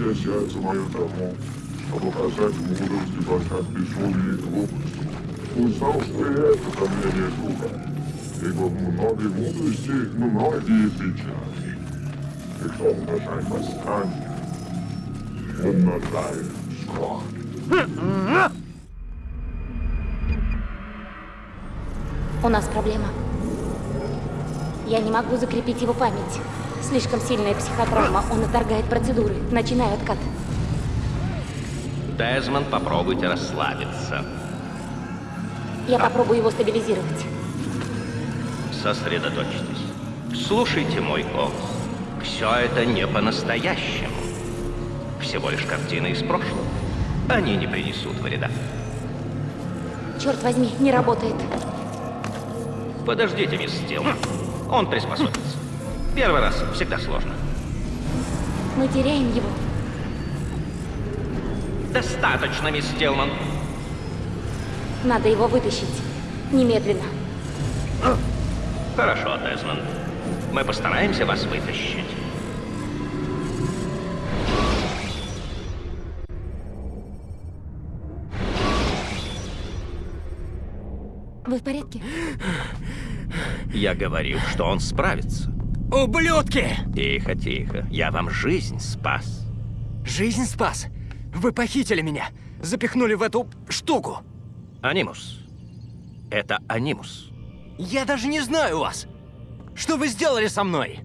Поэтому я сердце мое тому, чтобы показать мудрость и познать безумие и глупость. Узнал, что и это не друга, ибо в многой мудрости многие печали. И кто умножает восстание, умножает скорбь. У нас проблема. Я не могу закрепить его память. Слишком сильная психотравма, он отторгает процедуры. Начинаю откат. Дезмонд, попробуйте расслабиться. Я попробую его стабилизировать. Сосредоточьтесь. Слушайте мой голос. Все это не по-настоящему. Всего лишь картины из прошлого. Они не принесут вреда. Черт возьми, не работает. Подождите, мисс Стилман. Он приспособится. Первый раз всегда сложно. Мы теряем его. Достаточно, мисс Стилман. Надо его вытащить. Немедленно. Хорошо, Дезмонд. Мы постараемся вас вытащить. Вы в порядке? Я говорил, что он справится. Ублюдки! Тихо, тихо. Я вам жизнь спас. Жизнь спас. Вы похитили меня. Запихнули в эту штуку. Анимус. Это Анимус. Я даже не знаю вас. Что вы сделали со мной?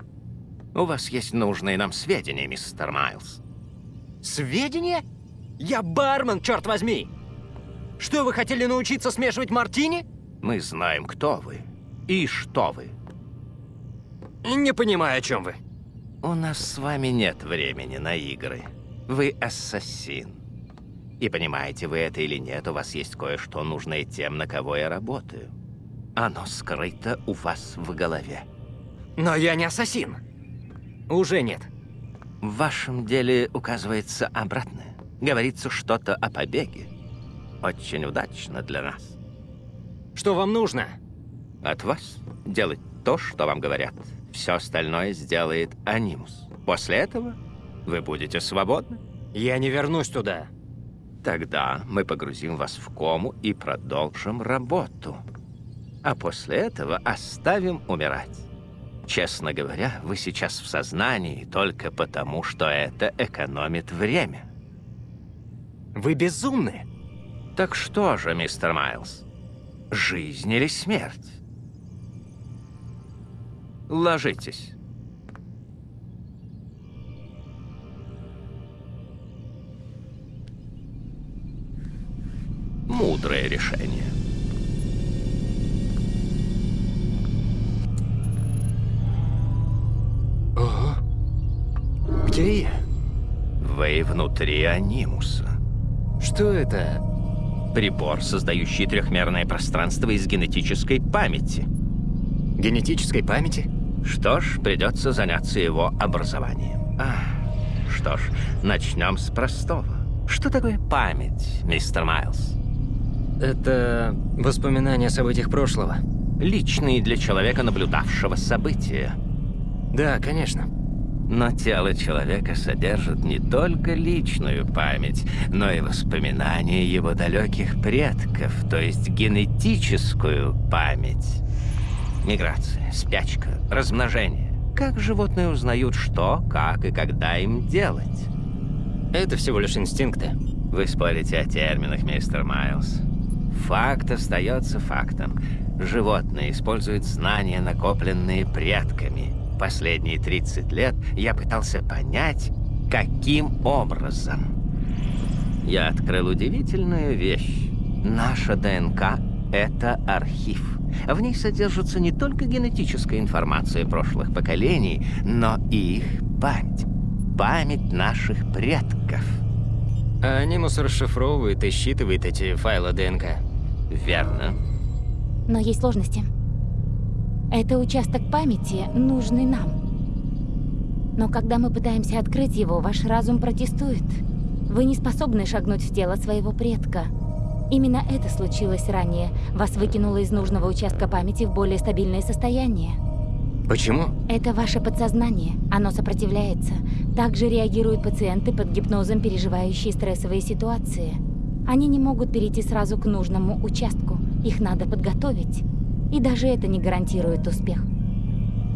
У вас есть нужные нам сведения, мистер Майлз. Сведения? Я бармен, черт возьми! Что, вы хотели научиться смешивать мартини? Мы знаем, кто вы и что вы. Не понимаю, о чем вы. У нас с вами нет времени на игры. Вы ассасин. И понимаете вы это или нет, у вас есть кое-что нужное тем, на кого я работаю. Оно скрыто у вас в голове. Но я не ассасин. Уже нет. В вашем деле указывается обратное. Говорится что-то о побеге. Очень удачно для нас. Что вам нужно? От вас делать то, что вам говорят. Все остальное сделает Анимус. После этого вы будете свободны. Я не вернусь туда. Тогда мы погрузим вас в кому и продолжим работу. А после этого оставим умирать. Честно говоря, вы сейчас в сознании только потому, что это экономит время. Вы безумны. Так что же, мистер Майлз? Жизнь или смерть? Ложитесь. Мудрое решение. Ого. Где я? Вы внутри анимуса. Что это? Прибор, создающий трехмерное пространство из генетической памяти. Генетической памяти? Что ж, придется заняться его образованием. А, что ж, начнем с простого. Что такое память, мистер Майлз? Это воспоминания о событиях прошлого. Личные для человека, наблюдавшего события. Да, конечно. Но тело человека содержит не только личную память, но и воспоминания его далеких предков, то есть генетическую память. Миграция, спячка, размножение. Как животные узнают, что, как и когда им делать? Это всего лишь инстинкты. Вы спорите о терминах, мистер Майлз. Факт остается фактом. Животные используют знания, накопленные предками. Последние 30 лет я пытался понять, каким образом. Я открыл удивительную вещь. Наша ДНК — это архив. В ней содержится не только генетическая информация прошлых поколений, но и их память. Память наших предков. А Анимус расшифровывает и считывает эти файлы ДНК. Верно. Но есть сложности. Это участок памяти, нужный нам. Но когда мы пытаемся открыть его, ваш разум протестует. Вы не способны шагнуть в тело своего предка. Именно это случилось ранее. Вас выкинуло из нужного участка памяти в более стабильное состояние. Почему? Это ваше подсознание. Оно сопротивляется. Также реагируют пациенты под гипнозом, переживающие стрессовые ситуации. Они не могут перейти сразу к нужному участку. Их надо подготовить. И даже это не гарантирует успех.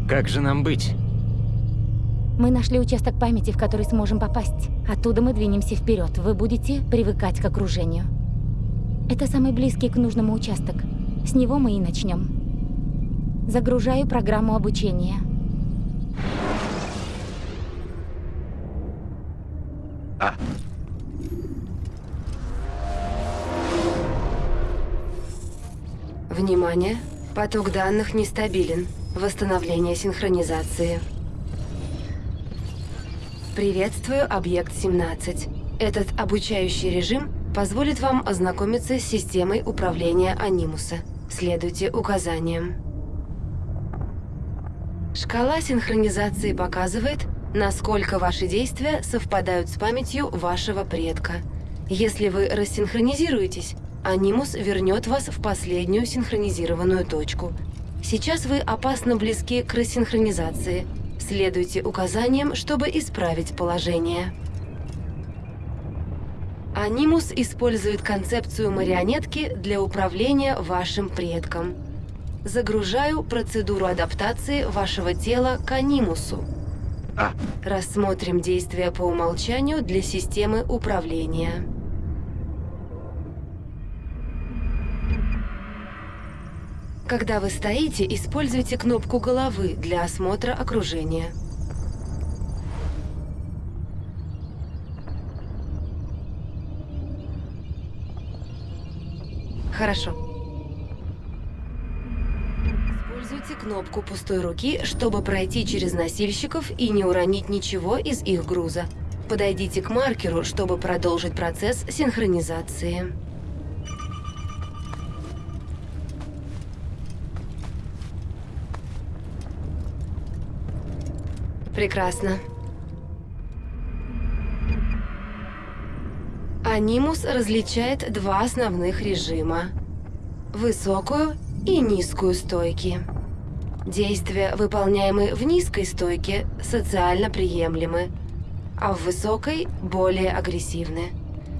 Как же нам быть? Мы нашли участок памяти, в который сможем попасть. Оттуда мы двинемся вперед. Вы будете привыкать к окружению. Это самый близкий к нужному участок. С него мы и начнем. Загружаю программу обучения. А, Внимание! Поток данных нестабилен. Восстановление синхронизации. Приветствую, объект 17. Этот обучающий режим позволит вам ознакомиться с системой управления Анимуса. Следуйте указаниям. Шкала синхронизации показывает, насколько ваши действия совпадают с памятью вашего предка. Если вы рассинхронизируетесь, Анимус вернет вас в последнюю синхронизированную точку. Сейчас вы опасно близки к рассинхронизации. Следуйте указаниям, чтобы исправить положение. Анимус использует концепцию марионетки для управления вашим предком. Загружаю процедуру адаптации вашего тела к анимусу. А. Рассмотрим действия по умолчанию для системы управления. Когда вы стоите, используйте кнопку головы для осмотра окружения. Хорошо. Используйте кнопку пустой руки, чтобы пройти через носильщиков и не уронить ничего из их груза. Подойдите к маркеру, чтобы продолжить процесс синхронизации. Прекрасно. Анимус различает два основных режима. Высокую и низкую стойки. Действия, выполняемые в низкой стойке, социально приемлемы, а в высокой – более агрессивны.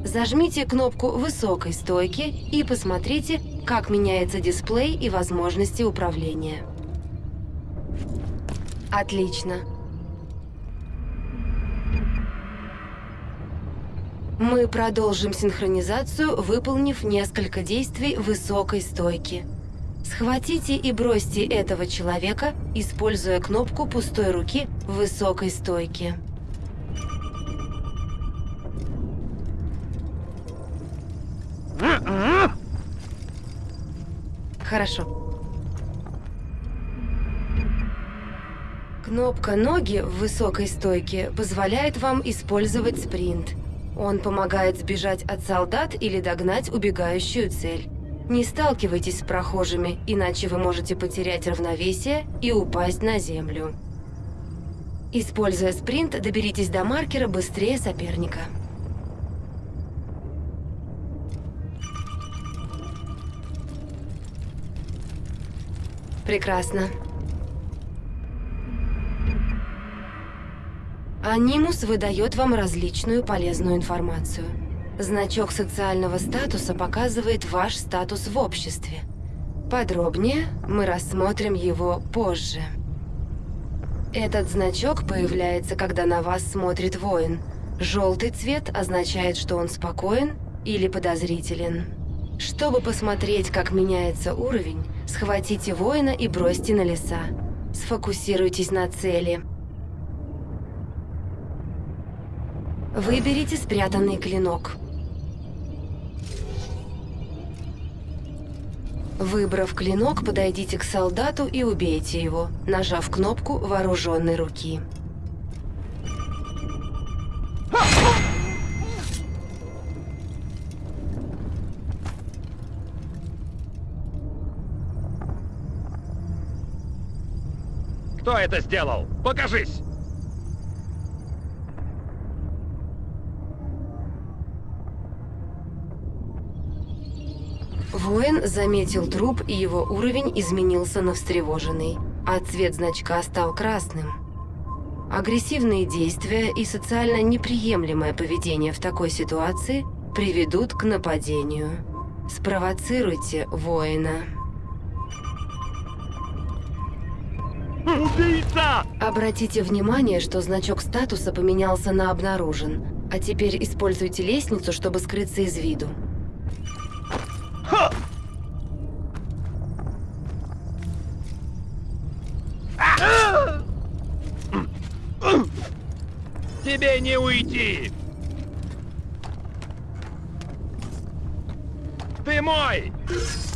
Зажмите кнопку высокой стойки и посмотрите, как меняется дисплей и возможности управления. Отлично. Мы продолжим синхронизацию, выполнив несколько действий высокой стойки. Схватите и бросьте этого человека, используя кнопку пустой руки в высокой стойке. Хорошо. Кнопка «Ноги» в высокой стойке позволяет вам использовать спринт. Он помогает сбежать от солдат или догнать убегающую цель. Не сталкивайтесь с прохожими, иначе вы можете потерять равновесие и упасть на землю. Используя спринт, доберитесь до маркера быстрее соперника. Прекрасно. Анимус выдает вам различную полезную информацию. Значок социального статуса показывает ваш статус в обществе. Подробнее мы рассмотрим его позже. Этот значок появляется, когда на вас смотрит воин. Желтый цвет означает, что он спокоен или подозрителен. Чтобы посмотреть, как меняется уровень, схватите воина и бросьте на леса. Сфокусируйтесь на цели. Выберите спрятанный клинок. Выбрав клинок, подойдите к солдату и убейте его, нажав кнопку вооруженной руки. Кто это сделал? Покажись! Заметил труп, и его уровень изменился на встревоженный. а цвет значка стал красным. Агрессивные действия и социально неприемлемое поведение в такой ситуации приведут к нападению. Спровоцируйте воина. Убийца! Обратите внимание, что значок статуса поменялся на «Обнаружен». А теперь используйте лестницу, чтобы скрыться из виду. Тебе не уйти! Ты мой!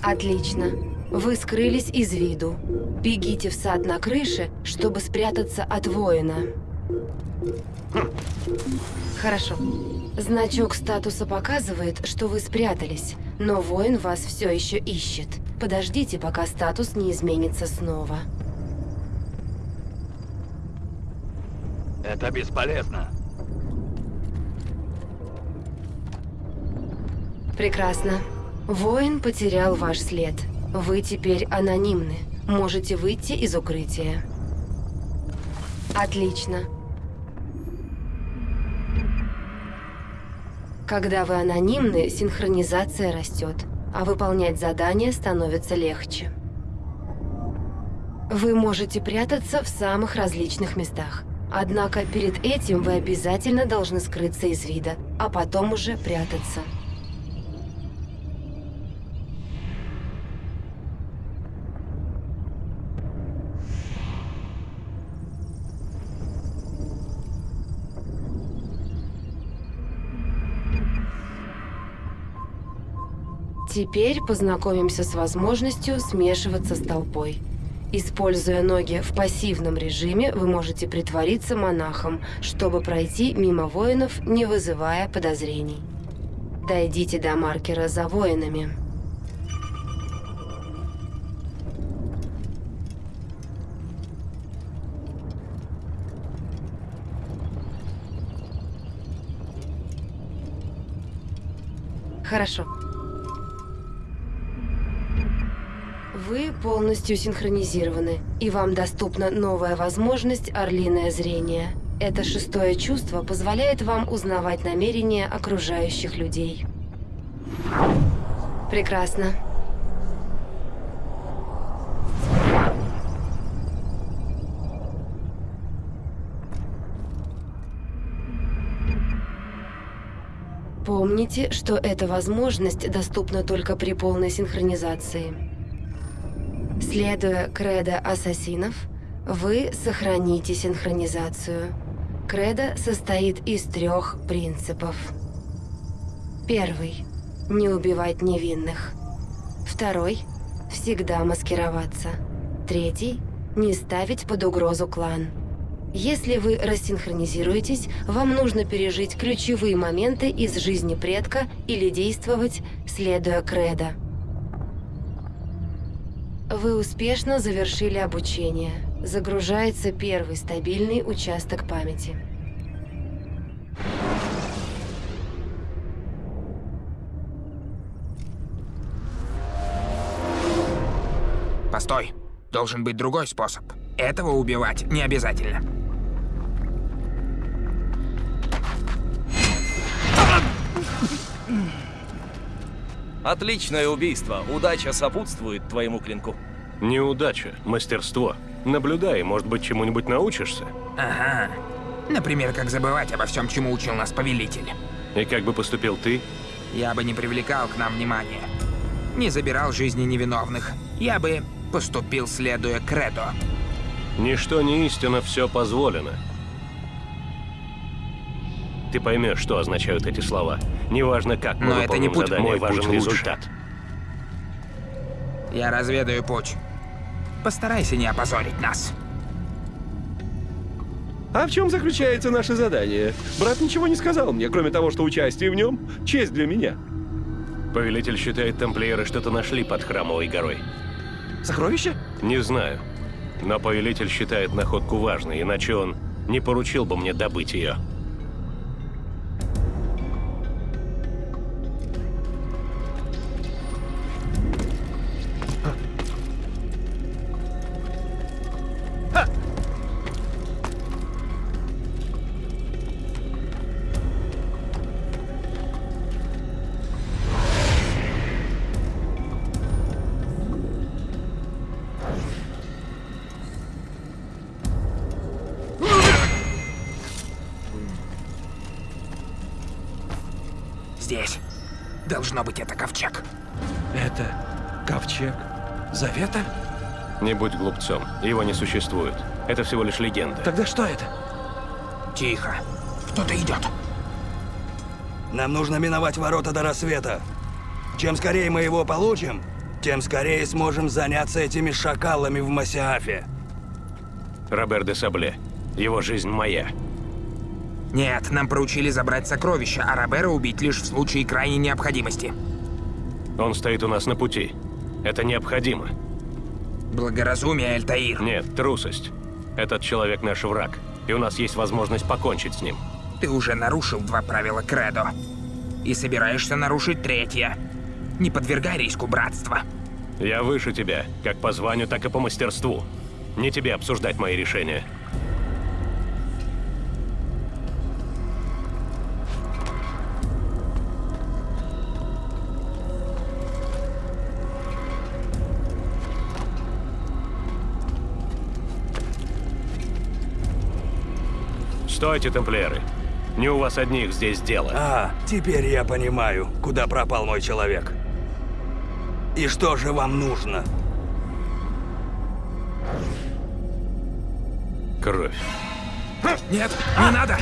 Отлично. Вы скрылись из виду. Бегите в сад на крыше, чтобы спрятаться от воина. Хорошо. Значок статуса показывает, что вы спрятались, но воин вас все еще ищет. Подождите, пока статус не изменится снова. Это бесполезно. Прекрасно. Воин потерял ваш след. Вы теперь анонимны. Можете выйти из укрытия. Отлично. Когда вы анонимны, синхронизация растет, а выполнять задания становится легче. Вы можете прятаться в самых различных местах. Однако перед этим вы обязательно должны скрыться из вида, а потом уже прятаться. Теперь познакомимся с возможностью смешиваться с толпой. Используя ноги в пассивном режиме, вы можете притвориться монахом, чтобы пройти мимо воинов, не вызывая подозрений. Дойдите до маркера за воинами. Хорошо. Вы полностью синхронизированы, и вам доступна новая возможность «Орлиное зрение». Это шестое чувство позволяет вам узнавать намерения окружающих людей. Прекрасно. Помните, что эта возможность доступна только при полной синхронизации. Следуя кредо ассасинов, вы сохраните синхронизацию. Кредо состоит из трех принципов. Первый – не убивать невинных. Второй – всегда маскироваться. Третий – не ставить под угрозу клан. Если вы рассинхронизируетесь, вам нужно пережить ключевые моменты из жизни предка или действовать, следуя кредо. Вы успешно завершили обучение. Загружается первый стабильный участок памяти. Постой. Должен быть другой способ. Этого убивать не обязательно. Отличное убийство. Удача сопутствует твоему клинку. Неудача, мастерство. Наблюдай, может быть, чему-нибудь научишься. Ага. Например, как забывать обо всем, чему учил нас повелитель. И как бы поступил ты? Я бы не привлекал к нам внимания. Не забирал жизни невиновных. Я бы поступил, следуя кредо. Ничто не истина, все позволено. Ты поймешь, что означают эти слова. Неважно, как мы Но это не путь, задание, мой важен путь лучше. результат. Я разведаю путь. Постарайся не опозорить нас. А в чем заключается наше задание? Брат ничего не сказал мне, кроме того, что участие в нем — честь для меня. Повелитель считает, тамплиеры что-то нашли под храмовой горой. Сокровище? Не знаю. Но повелитель считает находку важной, иначе он не поручил бы мне добыть ее. Здесь. Должно быть, это ковчег. Это ковчег Завета? Не будь глупцом. Его не существует. Это всего лишь легенда. Тогда что это? Тихо. Кто-то идет. Нам нужно миновать ворота до рассвета. Чем скорее мы его получим, тем скорее сможем заняться этими шакалами в Масиафе. Робер де Сабле. Его жизнь моя. Нет, нам поручили забрать сокровища, а Робера убить лишь в случае крайней необходимости. Он стоит у нас на пути. Это необходимо. Благоразумие, Альтаир. Нет, трусость. Этот человек наш враг, и у нас есть возможность покончить с ним. Ты уже нарушил два правила Кредо. И собираешься нарушить третье. Не подвергай риску братства. Я выше тебя, как по званию, так и по мастерству. Не тебе обсуждать мои решения. Стойте, тамплиеры. Не у вас одних здесь дело. А, теперь я понимаю, куда пропал мой человек. И что же вам нужно? Кровь. Нет, не надо!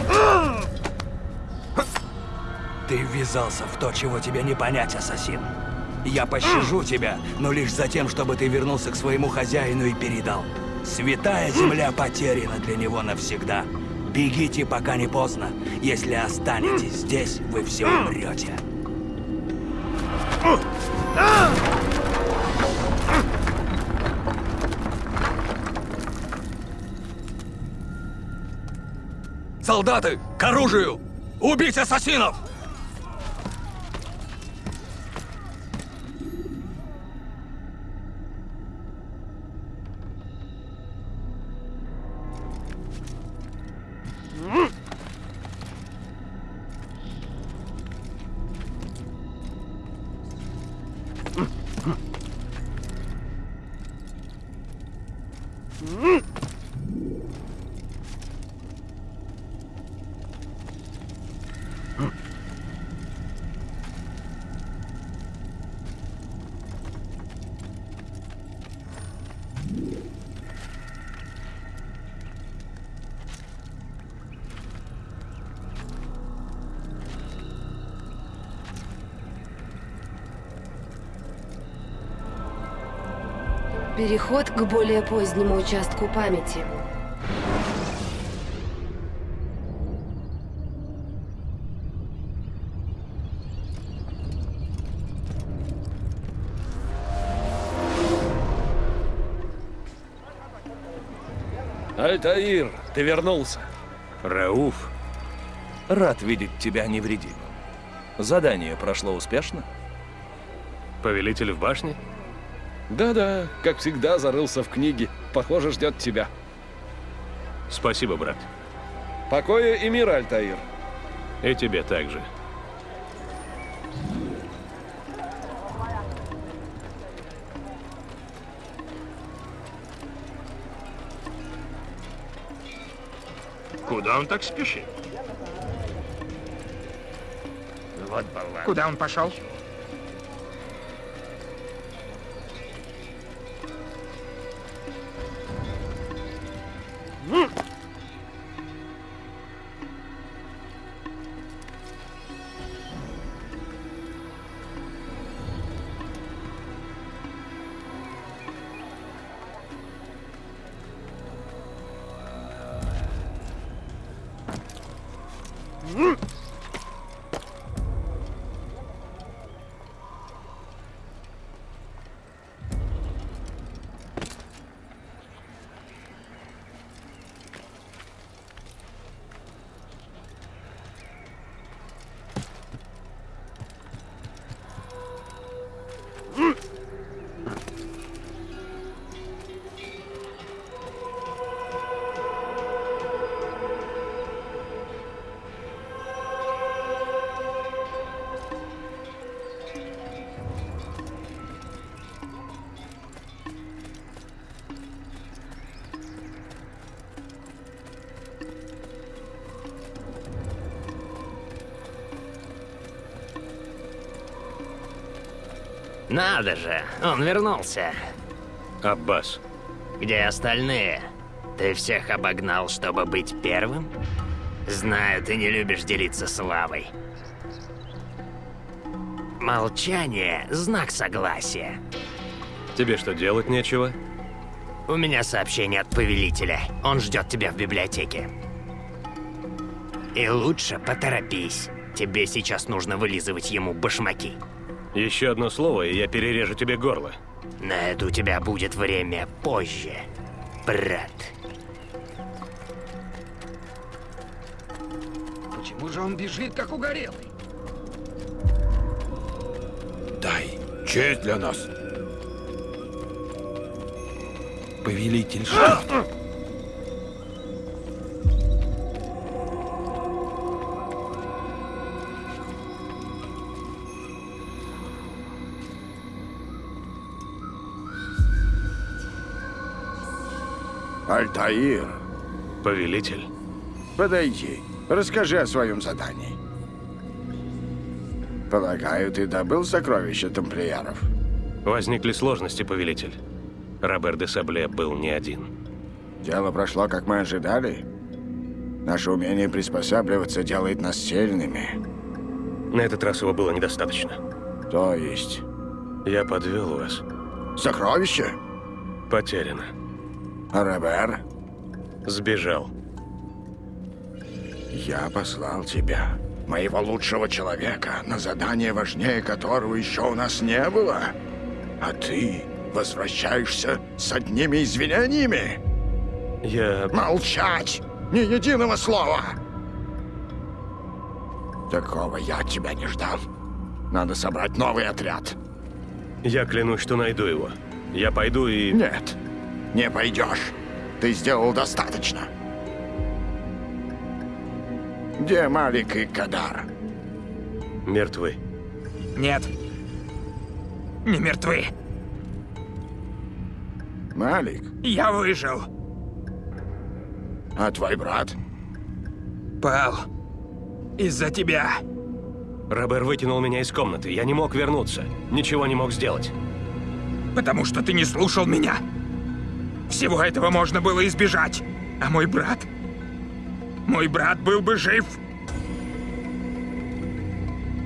Ты ввязался в то, чего тебе не понять, ассасин. Я пощажу тебя, но лишь за тем, чтобы ты вернулся к своему хозяину и передал. Святая земля потеряна для него навсегда. Бегите, пока не поздно. Если останетесь здесь, вы все умрете. Солдаты, к оружию! Убить ассасинов! Переход к более позднему участку памяти. Альтаир, ты вернулся. Рауф. Рад видеть тебя невредимым. Задание прошло успешно? Повелитель в башне? Да-да, как всегда, зарылся в книге. Похоже, ждет тебя. Спасибо, брат. Покоя и мира, Альтаир. И тебе также. Куда он так спешит? Вот Куда он пошел? Надо же, он вернулся. Аббас. Где остальные? Ты всех обогнал, чтобы быть первым? Знаю, ты не любишь делиться славой. Молчание – знак согласия. Тебе что, делать нечего? У меня сообщение от повелителя. Он ждет тебя в библиотеке. И лучше поторопись. Тебе сейчас нужно вылизывать ему башмаки. Еще одно слово, и я перережу тебе горло. На это у тебя будет время позже, брат. Почему же он бежит, как угорелый? Дай честь для нас. Повелитель Шахт. Альтаир, Повелитель. подойди. Расскажи о своем задании. Полагаю, ты добыл сокровища тамплиеров? Возникли сложности, повелитель. Робер де Сабле был не один. Дело прошло, как мы ожидали. Наше умение приспосабливаться делает нас сильными. На этот раз его было недостаточно. То есть? Я подвел вас. Сокровище? Потеряно. Робер? Сбежал. Я послал тебя, моего лучшего человека, на задание важнее которого еще у нас не было. А ты возвращаешься с одними извинениями? Я... Молчать! Ни единого слова! Такого я от тебя не ждал. Надо собрать новый отряд. Я клянусь, что найду его. Я пойду и... Нет, не пойдешь. Ты сделал достаточно. Где Малик и Кадар? Мертвы. Нет. Не мертвы. Малик? Я выжил. А твой брат? Пал. Из-за тебя. Робер вытянул меня из комнаты. Я не мог вернуться. Ничего не мог сделать. Потому что ты не слушал меня. Всего этого можно было избежать. А мой брат... Мой брат был бы жив.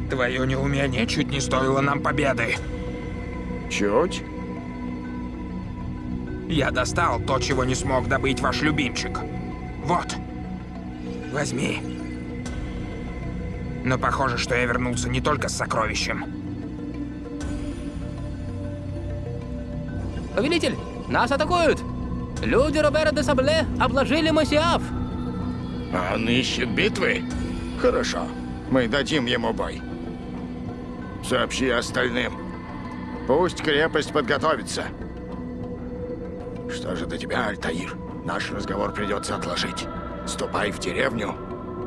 Твое неумение чуть не стоило нам победы. Чуть? Я достал то, чего не смог добыть ваш любимчик. Вот. Возьми. Но похоже, что я вернулся не только с сокровищем. Повелитель, нас атакуют! Люди Робера де Сабле обложили Масиаф! А он ищет битвы? Хорошо, мы дадим ему бой. Сообщи остальным. Пусть крепость подготовится. Что же до тебя, Альтаир? Наш разговор придется отложить. Ступай в деревню,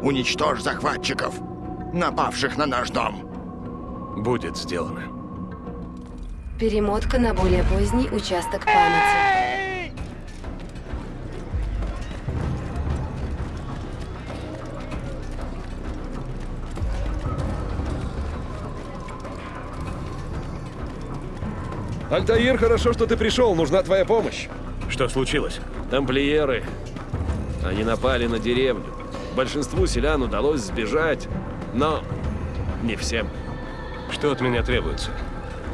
уничтожь захватчиков, напавших на наш дом. Будет сделано. Перемотка на более поздний участок памяти. Альтаир, хорошо, что ты пришел. Нужна твоя помощь. Что случилось? Тамплиеры. Они напали на деревню. Большинству селян удалось сбежать, но не всем. Что от меня требуется?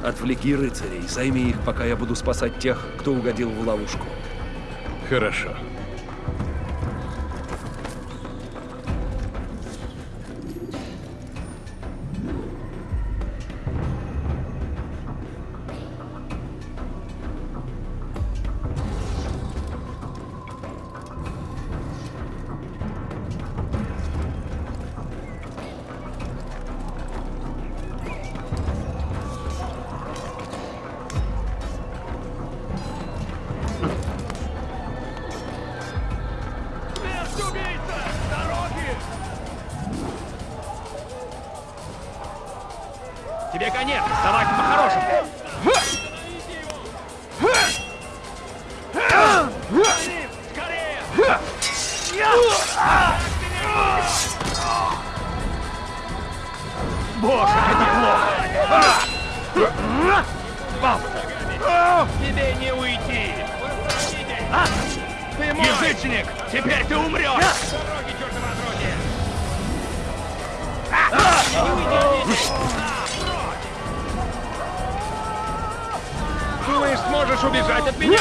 Отвлеки рыцарей, займи их, пока я буду спасать тех, кто угодил в ловушку. Хорошо. Тебе конец! Давай по-хорошему! Хм! Хм! Боже, это плохо! Бабушка! Тебе не уйти! А? Ты мой! Язычник! Теперь ты умрешь! Сможешь убежать от меня?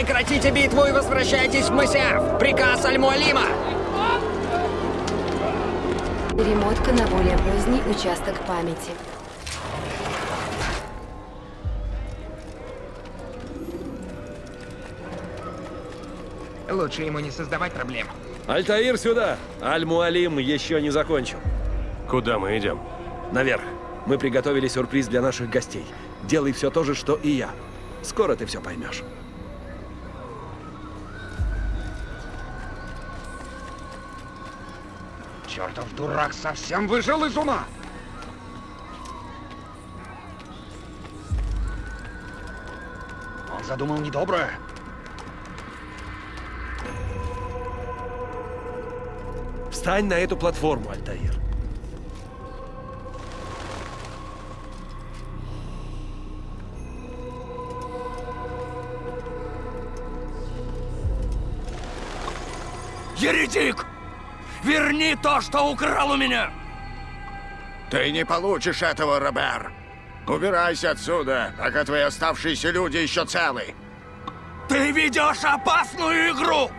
Прекратите битву и возвращайтесь в Мысяв! Приказ Аль-Муалима! Перемотка на более поздний участок памяти. Лучше ему не создавать проблем. Альтаир сюда! Аль-Муалим еще не закончил. Куда мы идем? Наверх. Мы приготовили сюрприз для наших гостей. Делай все то же, что и я. Скоро ты все поймешь. Чертов дурак совсем выжил из ума! Он задумал недоброе. Встань на эту платформу, Альтаир. Еретик! Верни то, что украл у меня! Ты не получишь этого, Робер. Убирайся отсюда, пока твои оставшиеся люди еще целы. Ты ведешь опасную игру!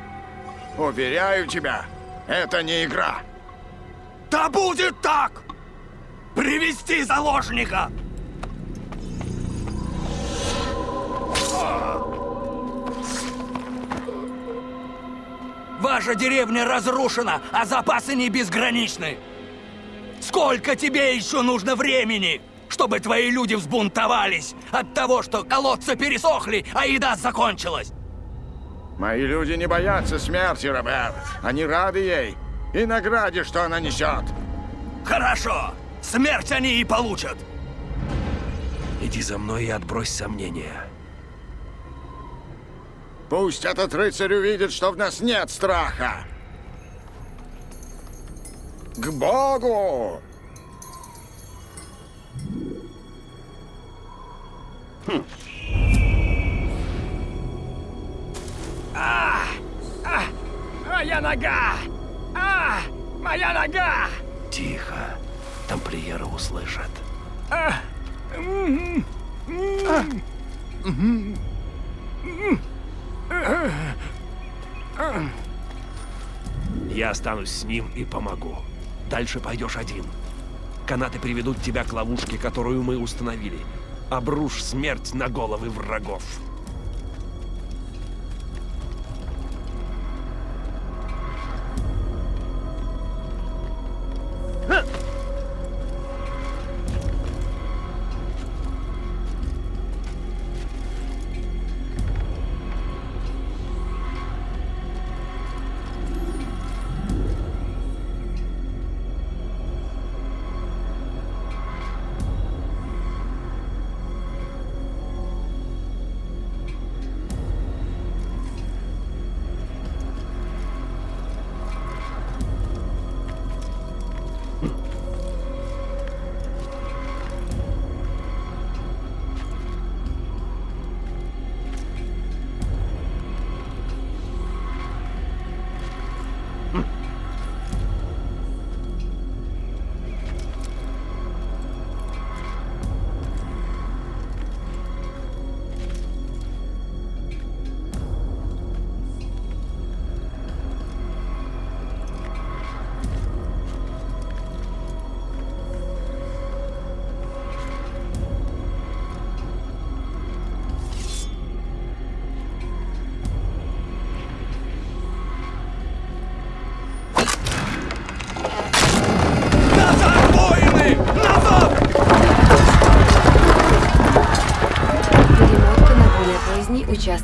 Уверяю тебя, это не игра. Да будет так! Привести заложника! Ваша деревня разрушена, а запасы не безграничны. Сколько тебе еще нужно времени, чтобы твои люди взбунтовались от того, что колодцы пересохли, а еда закончилась? Мои люди не боятся смерти, Робер. Они рады ей и награде, что она несет. Хорошо. Смерть они и получат. Иди за мной и отбрось сомнения. Пусть этот рыцарь увидит, что в нас нет страха. К Богу! Хм. А! А! Моя нога! А! Моя нога! Тихо. Тамплиеры услышат. А! М, м, м. Я останусь с ним и помогу. Дальше пойдешь один. Канаты приведут тебя к ловушке, которую мы установили. Обрушь смерть на головы врагов.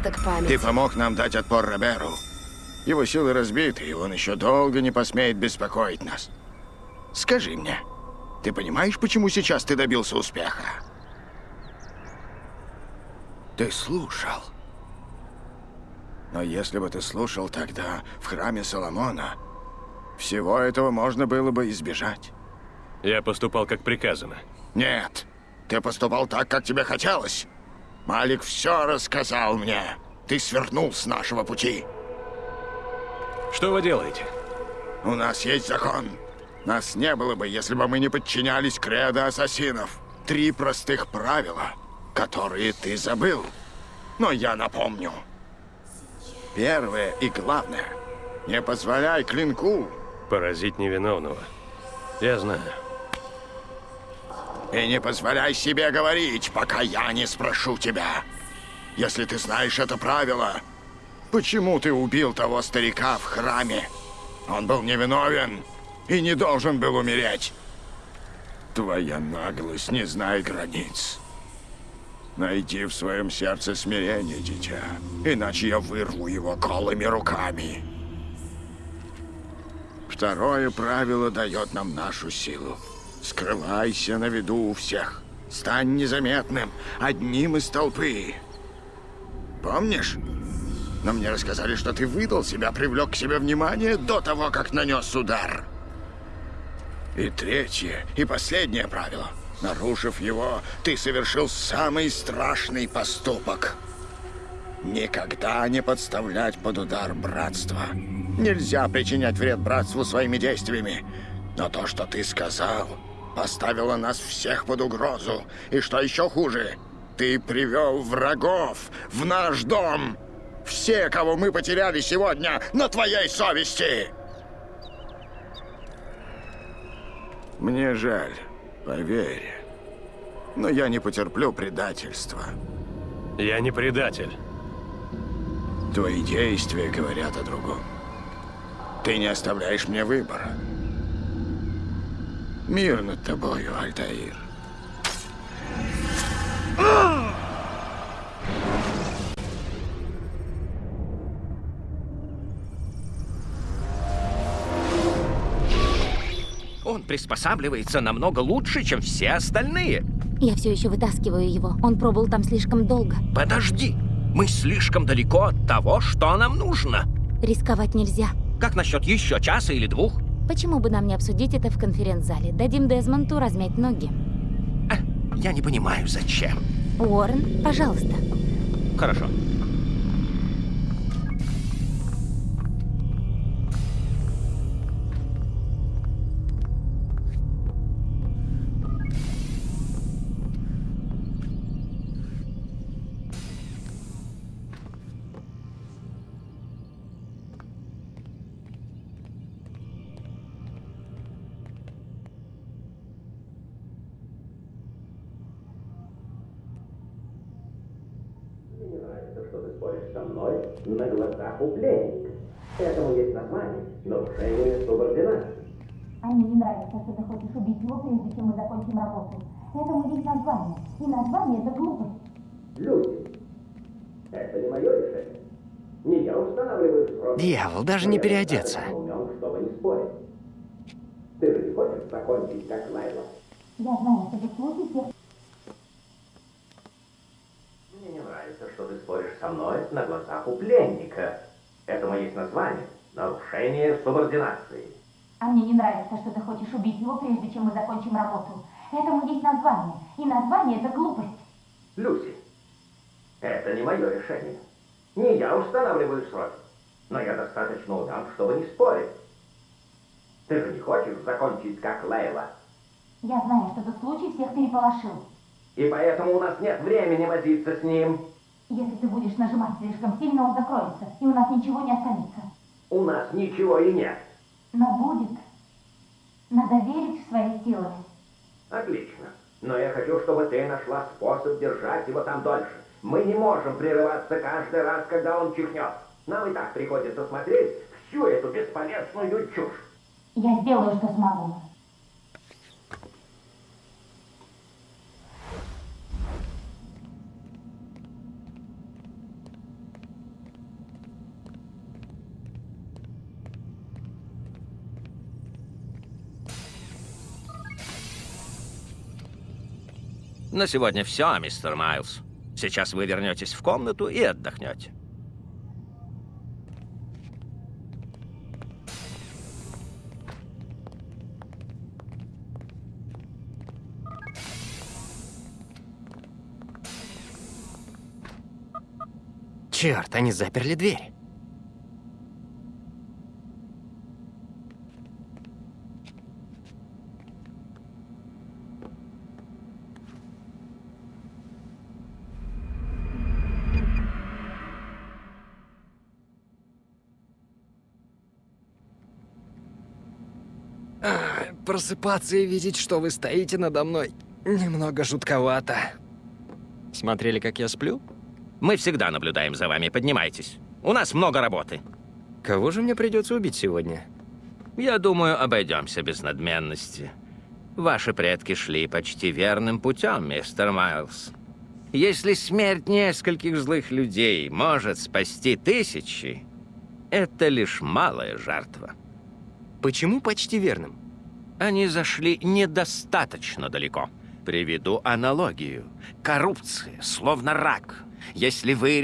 Участок памяти. Ты помог нам дать отпор Роберу. Его силы разбиты, и он еще долго не посмеет беспокоить нас. Скажи мне, ты понимаешь, почему сейчас ты добился успеха? Ты слушал. Но если бы ты слушал тогда в храме Соломона, всего этого можно было бы избежать. Я поступал как приказано. Нет, ты поступал так, как тебе хотелось. Малик все рассказал мне. Ты свернул с нашего пути. Что вы делаете? У нас есть закон. Нас не было бы, если бы мы не подчинялись кредо ассасинов. Три простых правила, которые ты забыл. Но я напомню. Первое и главное. Не позволяй клинку. Поразить невиновного. Я знаю. И не позволяй себе говорить, пока я не спрошу тебя. Если ты знаешь это правило, почему ты убил того старика в храме? Он был невиновен и не должен был умереть. Твоя наглость не знает границ. Найди в своем сердце смирение, дитя, иначе я вырву его голыми руками. Второе правило дает нам нашу силу. Скрывайся на виду у всех. Стань незаметным, одним из толпы. Помнишь? Но мне рассказали, что ты выдал себя, привлек к себе внимание до того, как нанес удар. И третье, и последнее правило. Нарушив его, ты совершил самый страшный поступок. Никогда не подставлять под удар братства. Нельзя причинять вред братству своими действиями. Но то, что ты сказал, поставило нас всех под угрозу. И что еще хуже, ты привел врагов в наш дом. Все, кого мы потеряли сегодня, на твоей совести. Мне жаль, поверь. Но я не потерплю предательства. Я не предатель. Твои действия говорят о другом. Ты не оставляешь мне выбора. Мир над тобою, Альтаир. Он приспосабливается намного лучше, чем все остальные. Я все еще вытаскиваю его. Он пробыл там слишком долго. Подожди. Мы слишком далеко от того, что нам нужно. Рисковать нельзя. Как насчет еще часа или двух? Почему бы нам не обсудить это в конференц-зале? Дадим Дезмонту размять ноги. Я не понимаю, зачем. Уоррен, пожалуйста. Хорошо. Прежде чем мы закончим работу. Этому есть название. И название – это глупость. Люди, это не мое решение. Не я устанавливаю срок. Дьявол, даже не переодеться. Я умен, чтобы не спорить. Ты же не хочешь закончить, как Лайла? Я знаю, что ты случай всех Мне не нравится, что ты споришь со мной на глазах у пленника. Этому есть название – нарушение субординации. А мне не нравится, что ты хочешь убить его, прежде чем мы закончим работу. Этому есть название. И название – это глупость. Люси, это не мое решение. Не я устанавливаю сроки. Но я достаточно умен, чтобы не спорить. Ты же не хочешь закончить, как Лейла. Я знаю, что этот случай всех переполошил. И поэтому у нас нет времени возиться с ним. Если ты будешь нажимать слишком сильно, он закроется, и у нас ничего не останется. У нас ничего и нет. Но будет. Надо верить в свои силы. Отлично. Но я хочу, чтобы ты нашла способ держать его там дольше. Мы не можем прерываться каждый раз, когда он чихнет. Нам и так приходится смотреть всю эту бесполезную чушь. Я сделаю, что смогу. На сегодня все, мистер Майлз. Сейчас вы вернетесь в комнату и отдохнете. Черт, они заперли дверь. А, Просыпаться и видеть, что вы стоите надо мной, немного жутковато. Смотрели, как я сплю? Мы всегда наблюдаем за вами. Поднимайтесь. У нас много работы. Кого же мне придется убить сегодня? Я думаю, обойдемся без надменности. Ваши предки шли почти верным путем, мистер Майлз. Если смерть нескольких злых людей может спасти тысячи, это лишь малая жертва. Почему почти верным? Они зашли недостаточно далеко. Приведу аналогию. Коррупция, словно рак. Если вы